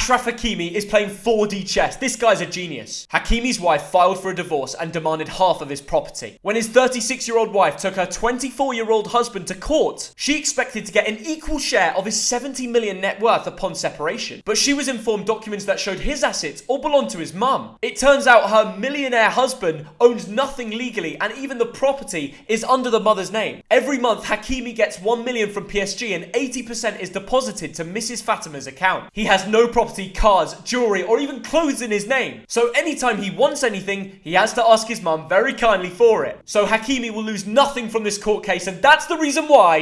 Ashraf Hakimi is playing 4D chess. This guy's a genius. Hakimi's wife filed for a divorce and demanded half of his property. When his 36 year old wife took her 24 year old husband to court, she expected to get an equal share of his 70 million net worth upon separation. But she was informed documents that showed his assets all belonged to his mum. It turns out her millionaire husband owns nothing legally and even the property is under the mother's name. Every month, Hakimi gets 1 million from PSG and 80% is deposited to Mrs. Fatima's account. He has no property, cars, jewelry, or even clothes in his name. So anytime he wants anything, he has to ask his mum very kindly for it. So Hakimi will lose nothing from this court case and that's the reason why